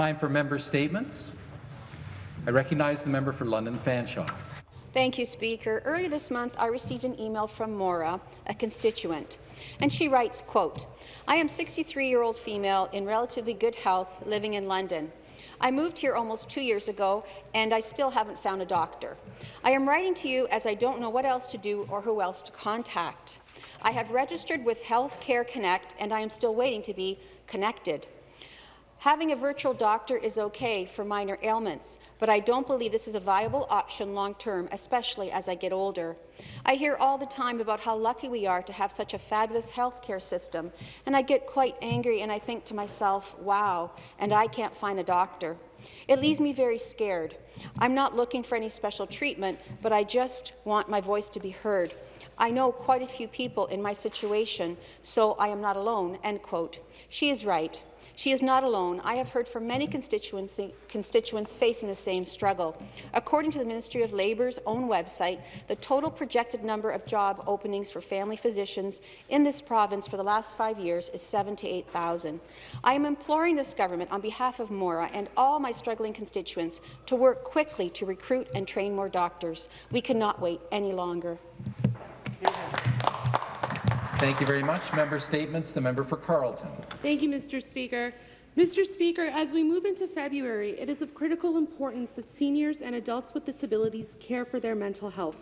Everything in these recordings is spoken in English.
Time for member statements. I recognize the member for London Fanshawe. Thank you, Speaker. Earlier this month, I received an email from Maura, a constituent, and she writes, quote, I am 63-year-old female in relatively good health living in London. I moved here almost two years ago, and I still haven't found a doctor. I am writing to you as I don't know what else to do or who else to contact. I have registered with Health Care Connect, and I am still waiting to be connected. Having a virtual doctor is okay for minor ailments, but I don't believe this is a viable option long-term, especially as I get older. I hear all the time about how lucky we are to have such a fabulous healthcare system, and I get quite angry and I think to myself, wow, and I can't find a doctor. It leaves me very scared. I'm not looking for any special treatment, but I just want my voice to be heard. I know quite a few people in my situation, so I am not alone." End quote. She is right. She is not alone. I have heard from many constituents facing the same struggle. According to the Ministry of Labour's own website, the total projected number of job openings for family physicians in this province for the last five years is 7 to 8,000. I am imploring this government on behalf of Maura and all my struggling constituents to work quickly to recruit and train more doctors. We cannot wait any longer. Thank you very much. Member statements. The member for Carleton. Thank you, Mr. Speaker. Mr. Speaker, as we move into February, it is of critical importance that seniors and adults with disabilities care for their mental health.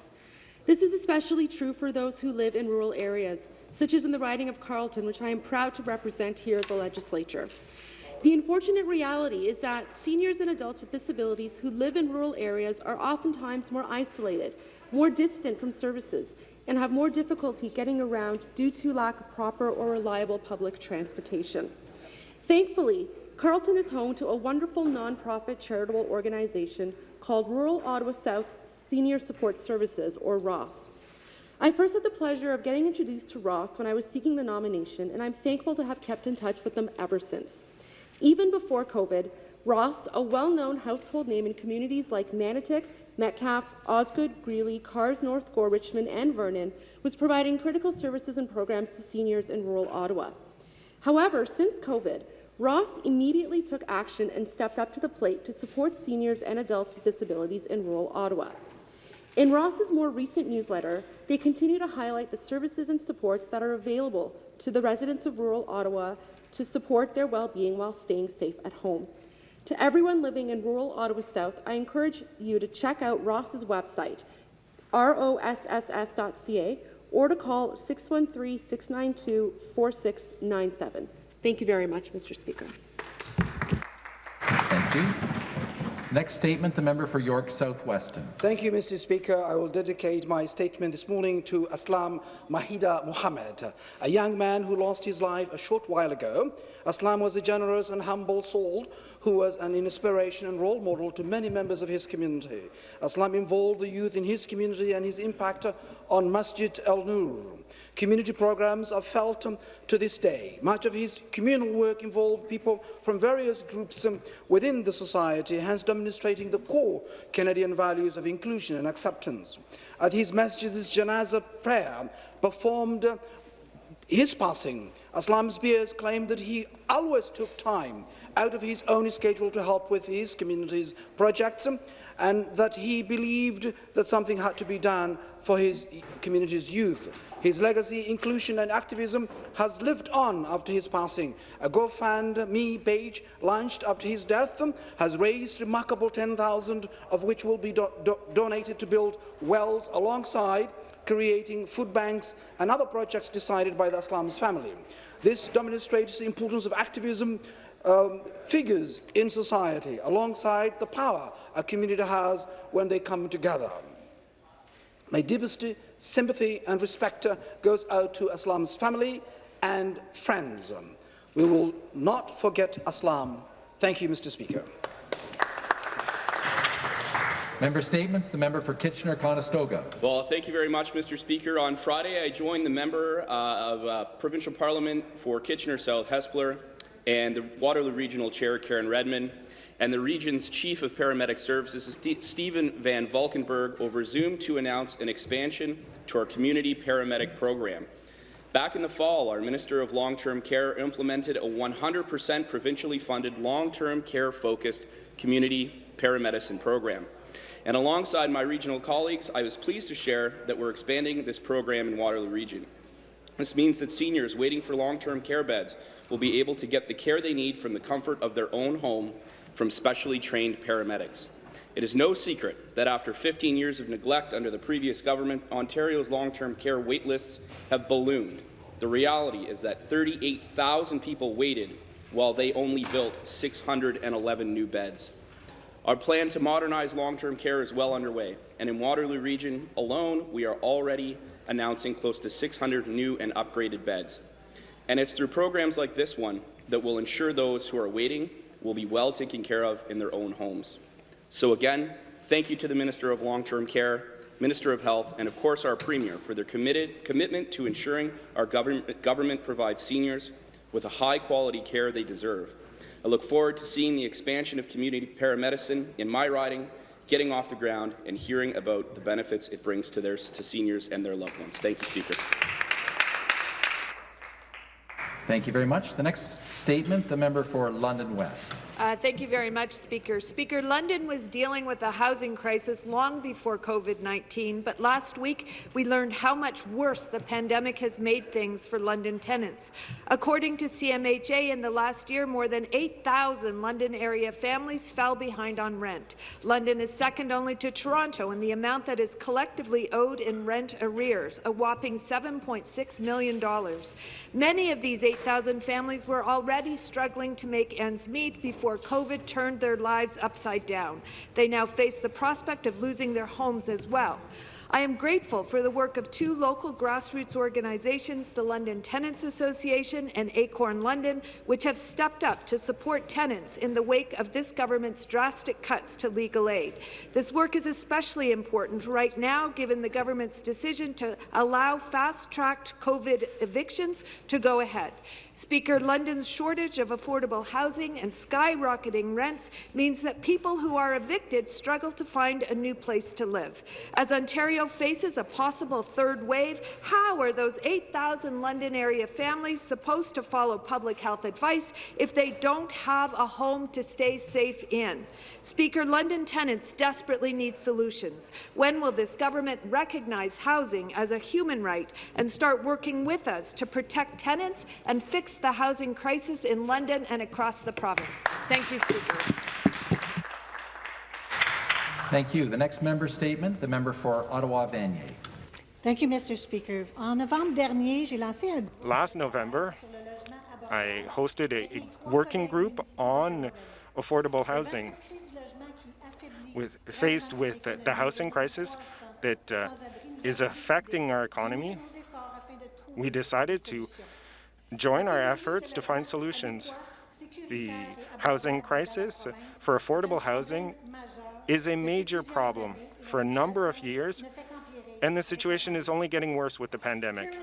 This is especially true for those who live in rural areas, such as in the riding of Carleton, which I am proud to represent here at the Legislature. The unfortunate reality is that seniors and adults with disabilities who live in rural areas are oftentimes more isolated, more distant from services, and have more difficulty getting around due to lack of proper or reliable public transportation. Thankfully, Carleton is home to a wonderful nonprofit charitable organization called Rural Ottawa South Senior Support Services, or ROSS. I first had the pleasure of getting introduced to Ross when I was seeking the nomination, and I'm thankful to have kept in touch with them ever since. Even before COVID, Ross, a well-known household name in communities like Manotick, Metcalfe, Osgoode, Greely, Kars North Gower, Richmond and Vernon was providing critical services and programs to seniors in rural Ottawa. However, since COVID, Ross immediately took action and stepped up to the plate to support seniors and adults with disabilities in rural Ottawa. In Ross's more recent newsletter, they continue to highlight the services and supports that are available to the residents of rural Ottawa to support their well-being while staying safe at home. To everyone living in rural Ottawa South, I encourage you to check out Ross's website, rosss.ca, or to call 613-692-4697. Thank you very much, Mr. Speaker. Thank you. Next statement, the member for York South-Weston. Thank you, Mr. Speaker. I will dedicate my statement this morning to Aslam Mahida Mohammed, a young man who lost his life a short while ago. Aslam was a generous and humble soul who was an inspiration and role model to many members of his community. Aslam involved the youth in his community and his impact on Masjid al-Nur. Community programs are felt um, to this day. Much of his communal work involved people from various groups um, within the society, hence demonstrating the core Canadian values of inclusion and acceptance. At his masjid, masjid's janaza prayer, performed uh, his passing, Aslam's peers claimed that he always took time out of his own schedule to help with his community's projects um, and that he believed that something had to be done for his community's youth. His legacy, inclusion and activism has lived on after his passing. A GoFundMe page launched after his death has raised remarkable 10,000 of which will be do do donated to build wells alongside creating food banks and other projects decided by the Aslam's family. This demonstrates the importance of activism um, figures in society alongside the power a community has when they come together. My deepest sympathy and respect goes out to Aslam's family and friends. We will not forget Aslam. Thank you, Mr. Speaker. Member statements. The member for Kitchener-Conestoga. Well, thank you very much, Mr. Speaker. On Friday, I joined the member uh, of uh, Provincial Parliament for Kitchener South Hespeler and the Waterloo Regional Chair, Karen Redman, and the region's Chief of Paramedic Services, Stephen Van Valkenburg, over Zoom to announce an expansion to our community paramedic program. Back in the fall, our Minister of Long-Term Care implemented a 100% provincially funded long-term care-focused community paramedicine program. And alongside my regional colleagues, I was pleased to share that we're expanding this program in Waterloo Region. This means that seniors waiting for long-term care beds will be able to get the care they need from the comfort of their own home from specially trained paramedics. It is no secret that after 15 years of neglect under the previous government, Ontario's long-term care waitlists have ballooned. The reality is that 38,000 people waited while they only built 611 new beds. Our plan to modernize long-term care is well underway, and in Waterloo Region alone, we are already announcing close to 600 new and upgraded beds. And it's through programs like this one that will ensure those who are waiting will be well taken care of in their own homes. So again, thank you to the Minister of Long-Term Care, Minister of Health, and of course our Premier for their committed, commitment to ensuring our government, government provides seniors with the high-quality care they deserve. I look forward to seeing the expansion of community paramedicine in my riding getting off the ground and hearing about the benefits it brings to, their, to seniors and their loved ones. Thank you, Speaker. Thank you very much. The next statement, the member for London West. Uh, thank you very much, Speaker. Speaker, London was dealing with a housing crisis long before COVID-19, but last week we learned how much worse the pandemic has made things for London tenants. According to CMHA, in the last year, more than 8,000 London area families fell behind on rent. London is second only to Toronto in the amount that is collectively owed in rent arrears, a whopping $7.6 million. Many of these 8,000 families were already struggling to make ends meet before before COVID turned their lives upside down. They now face the prospect of losing their homes as well. I am grateful for the work of two local grassroots organizations, the London Tenants Association and Acorn London, which have stepped up to support tenants in the wake of this government's drastic cuts to legal aid. This work is especially important right now, given the government's decision to allow fast-tracked COVID evictions to go ahead. Speaker, London's shortage of affordable housing and skyrocketing rents means that people who are evicted struggle to find a new place to live. As Ontario faces a possible third wave, how are those 8,000 London area families supposed to follow public health advice if they don't have a home to stay safe in? Speaker, London tenants desperately need solutions. When will this government recognize housing as a human right and start working with us to protect tenants and fix the housing crisis in London and across the province? Thank you, Speaker. Thank you. The next member statement, the member for Ottawa-Vanier. Thank you, Mr. Speaker. En novembre dernier, lancé un Last November, I hosted a, a working group on affordable housing. With, faced with the, the housing crisis that uh, is affecting our economy, we decided to join our efforts to find solutions. The housing crisis for affordable housing is a major problem for a number of years, and the situation is only getting worse with the pandemic.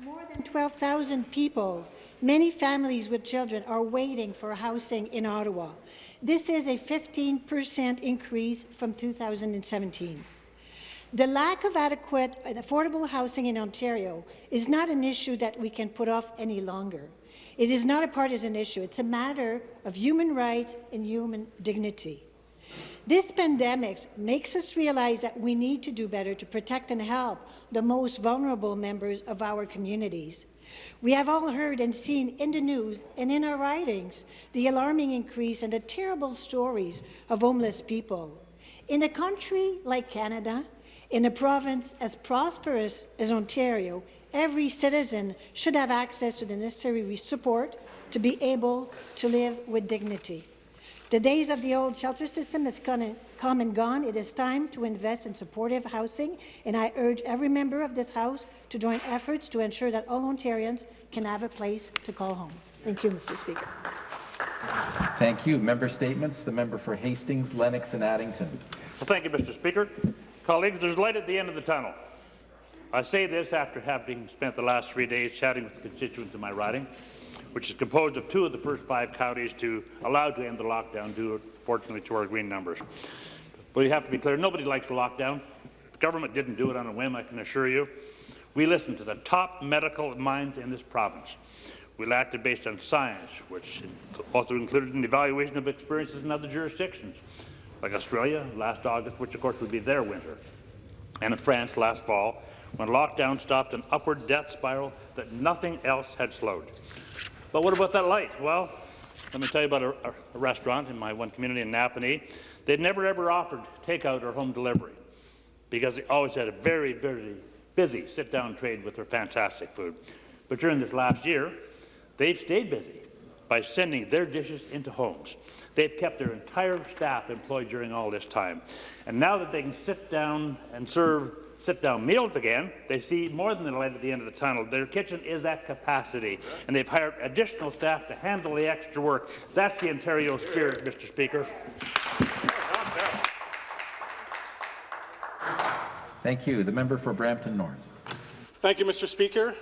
More than 12,000 people, many families with children, are waiting for housing in Ottawa. This is a 15 percent increase from 2017. The lack of adequate and affordable housing in Ontario is not an issue that we can put off any longer. It is not a partisan issue. It's a matter of human rights and human dignity. This pandemic makes us realize that we need to do better to protect and help the most vulnerable members of our communities. We have all heard and seen in the news and in our ridings the alarming increase and the terrible stories of homeless people. In a country like Canada, in a province as prosperous as Ontario, every citizen should have access to the necessary support to be able to live with dignity. The days of the old shelter system has come and gone. It is time to invest in supportive housing, and I urge every member of this House to join efforts to ensure that all Ontarians can have a place to call home. Thank you, Mr. Speaker. Thank you. Member statements. The member for Hastings, Lennox and Addington. Well, thank you, Mr. Speaker. Colleagues, there's light at the end of the tunnel. I say this after having spent the last three days chatting with the constituents in my riding which is composed of two of the first five counties to allow to end the lockdown due, fortunately, to our green numbers. But you have to be clear, nobody likes a lockdown. The government didn't do it on a whim, I can assure you. We listened to the top medical minds in this province. We acted based on science, which also included an evaluation of experiences in other jurisdictions, like Australia last August, which of course would be their winter, and in France last fall, when lockdown stopped an upward death spiral that nothing else had slowed. But what about that light? Well, let me tell you about a, a restaurant in my one community in Napanee. They'd never ever offered takeout or home delivery because they always had a very, very busy sit-down trade with their fantastic food. But during this last year, they've stayed busy by sending their dishes into homes. They've kept their entire staff employed during all this time. And now that they can sit down and serve sit-down meals again, they see more than the light at the end of the tunnel. Their kitchen is at capacity, and they've hired additional staff to handle the extra work. That's the Ontario spirit, Mr. Speaker. Thank you. The member for Brampton North. Thank you, Mr. Speaker.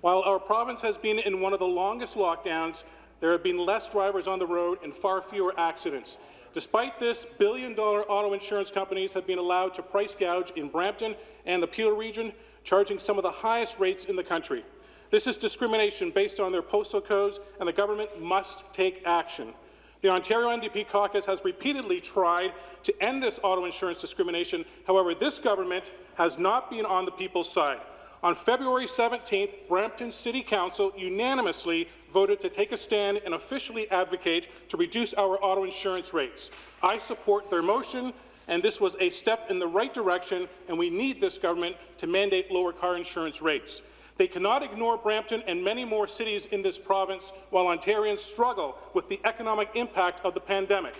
While our province has been in one of the longest lockdowns, there have been less drivers on the road and far fewer accidents. Despite this, billion-dollar auto insurance companies have been allowed to price gouge in Brampton and the Peel region, charging some of the highest rates in the country. This is discrimination based on their postal codes, and the government must take action. The Ontario NDP caucus has repeatedly tried to end this auto insurance discrimination. However, this government has not been on the people's side. On February 17th, Brampton City Council unanimously voted to take a stand and officially advocate to reduce our auto insurance rates. I support their motion, and this was a step in the right direction, and we need this government to mandate lower car insurance rates. They cannot ignore Brampton and many more cities in this province while Ontarians struggle with the economic impact of the pandemic.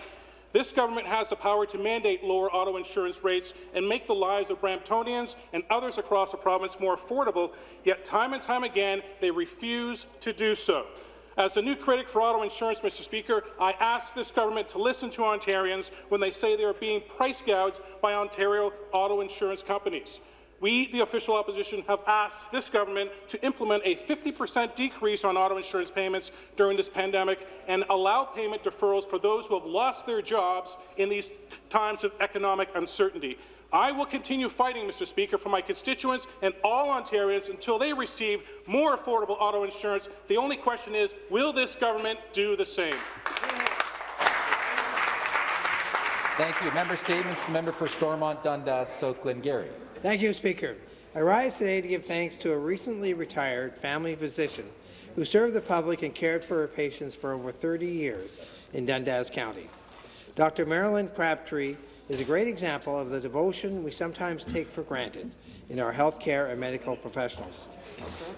This government has the power to mandate lower auto insurance rates and make the lives of Bramptonians and others across the province more affordable, yet time and time again they refuse to do so. As the new critic for auto insurance, Mr. Speaker, I ask this government to listen to Ontarians when they say they are being price gouged by Ontario auto insurance companies. We, the official opposition, have asked this government to implement a 50% decrease on auto insurance payments during this pandemic and allow payment deferrals for those who have lost their jobs in these times of economic uncertainty. I will continue fighting, Mr. Speaker, for my constituents and all Ontarians until they receive more affordable auto insurance. The only question is, will this government do the same? Thank you. Member statements. Member for Stormont, Dundas, South Glengarry. Thank you, Speaker. I rise today to give thanks to a recently retired family physician who served the public and cared for her patients for over 30 years in Dundas County. Dr. Marilyn Crabtree is a great example of the devotion we sometimes take for granted in our healthcare and medical professionals.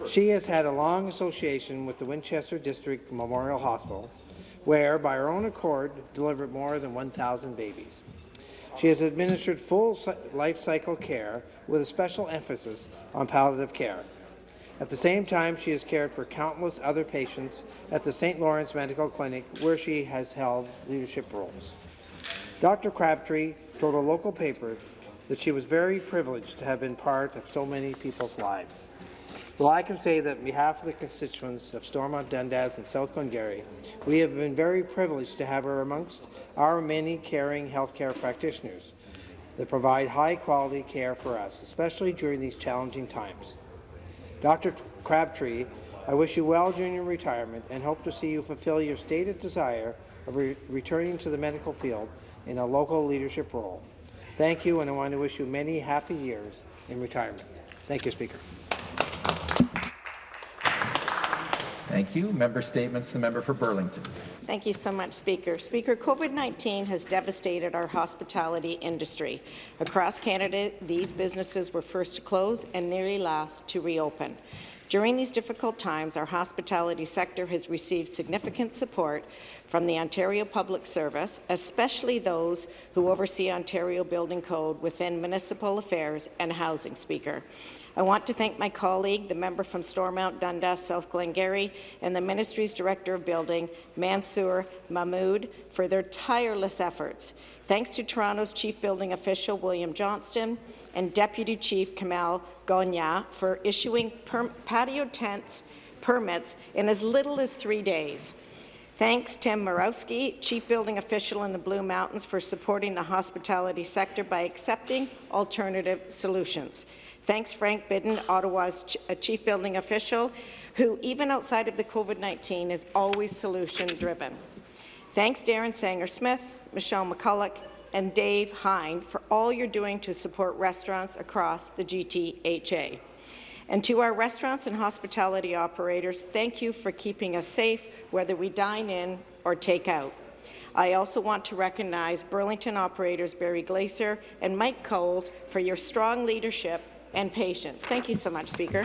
She has had a long association with the Winchester District Memorial Hospital, where, by her own accord, delivered more than 1,000 babies. She has administered full life cycle care with a special emphasis on palliative care. At the same time, she has cared for countless other patients at the St. Lawrence Medical Clinic, where she has held leadership roles. Dr. Crabtree told a local paper that she was very privileged to have been part of so many people's lives. Well, I can say that on behalf of the constituents of Stormont, Dundas and South Glengarry, we have been very privileged to have her amongst our many caring healthcare practitioners that provide high-quality care for us, especially during these challenging times. Dr. Crabtree, I wish you well during your retirement and hope to see you fulfill your stated desire of re returning to the medical field in a local leadership role. Thank you, and I want to wish you many happy years in retirement. Thank you, Speaker. Thank you. Member statements. The member for Burlington. Thank you so much, Speaker. Speaker, COVID-19 has devastated our hospitality industry. Across Canada, these businesses were first to close and nearly last to reopen. During these difficult times, our hospitality sector has received significant support from the Ontario Public Service, especially those who oversee Ontario Building Code within municipal affairs and housing, Speaker. I want to thank my colleague, the member from Stormont, Dundas, South Glengarry, and the Ministry's Director of Building, Mansour Mahmoud, for their tireless efforts. Thanks to Toronto's Chief Building Official, William Johnston, and Deputy Chief Kamal Gogna for issuing patio tents permits in as little as three days. Thanks, Tim Morawski, Chief Building Official in the Blue Mountains, for supporting the hospitality sector by accepting alternative solutions. Thanks Frank Bidin, Ottawa's ch uh, chief building official, who even outside of the COVID-19 is always solution-driven. Thanks Darren Sanger-Smith, Michelle McCulloch, and Dave Hine for all you're doing to support restaurants across the GTHA. And to our restaurants and hospitality operators, thank you for keeping us safe, whether we dine in or take out. I also want to recognize Burlington operators Barry Glacier and Mike Coles for your strong leadership and patience. Thank you so much, Speaker.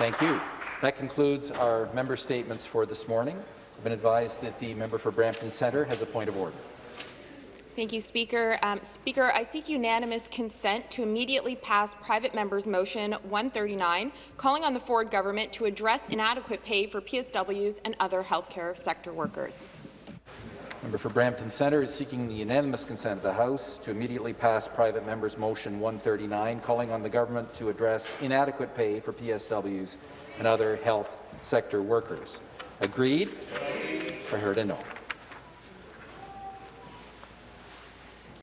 Thank you. That concludes our member statements for this morning. I've been advised that the member for Brampton Centre has a point of order. Thank you, Speaker. Um, Speaker, I seek unanimous consent to immediately pass private member's motion 139, calling on the Ford government to address inadequate pay for PSWs and other healthcare sector workers. Member for Brampton Centre is seeking the unanimous consent of the House to immediately pass private member's motion 139, calling on the government to address inadequate pay for PSWs and other health sector workers. Agreed? I heard a no.